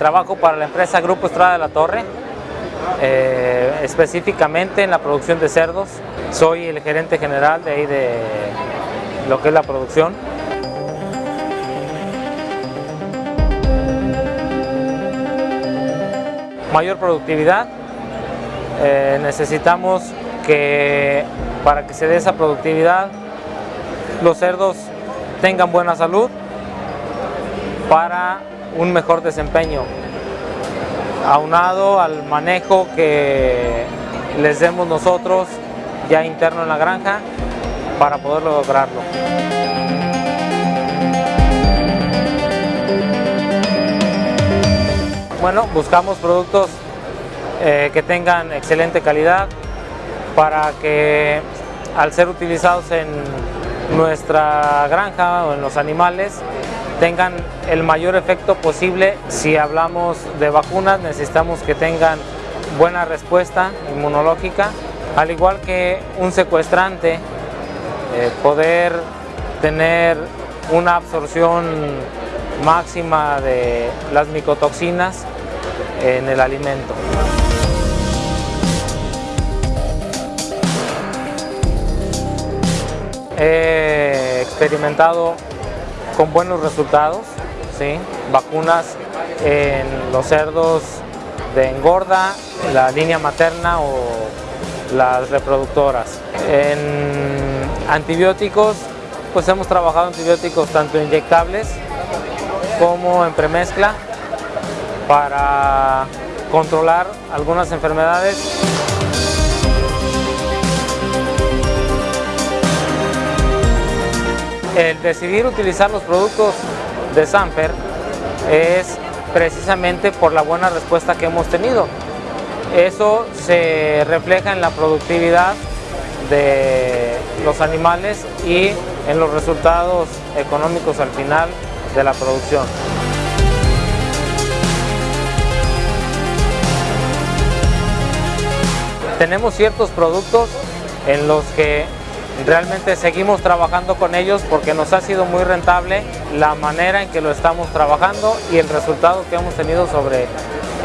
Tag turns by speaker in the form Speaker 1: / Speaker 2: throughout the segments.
Speaker 1: trabajo para la empresa Grupo Estrada de la Torre, eh, específicamente en la producción de cerdos. Soy el gerente general de ahí de lo que es la producción. Mayor productividad. Eh, necesitamos que para que se dé esa productividad los cerdos tengan buena salud para un mejor desempeño aunado al manejo que les demos nosotros ya interno en la granja para poder lograrlo. Bueno, buscamos productos eh, que tengan excelente calidad para que al ser utilizados en nuestra granja o en los animales tengan el mayor efecto posible. Si hablamos de vacunas necesitamos que tengan buena respuesta inmunológica, al igual que un secuestrante, eh, poder tener una absorción máxima de las micotoxinas en el alimento. He experimentado con buenos resultados, ¿sí? vacunas en los cerdos de engorda, la línea materna o las reproductoras. En antibióticos, pues hemos trabajado antibióticos tanto inyectables como en premezcla para controlar algunas enfermedades. El decidir utilizar los productos de Samper es precisamente por la buena respuesta que hemos tenido. Eso se refleja en la productividad de los animales y en los resultados económicos al final de la producción. Tenemos ciertos productos en los que realmente seguimos trabajando con ellos porque nos ha sido muy rentable la manera en que lo estamos trabajando y el resultado que hemos tenido sobre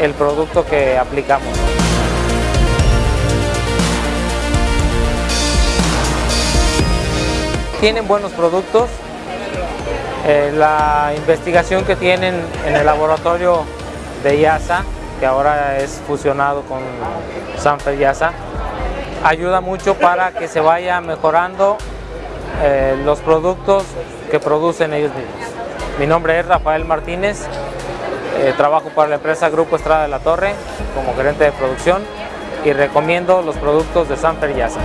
Speaker 1: el producto que aplicamos. Tienen buenos productos, eh, la investigación que tienen en el laboratorio de IASA que ahora es fusionado con Sanfer Yasa, ayuda mucho para que se vaya mejorando eh, los productos que producen ellos mismos. Mi nombre es Rafael Martínez, eh, trabajo para la empresa Grupo Estrada de la Torre como gerente de producción y recomiendo los productos de Sanfer Yasa.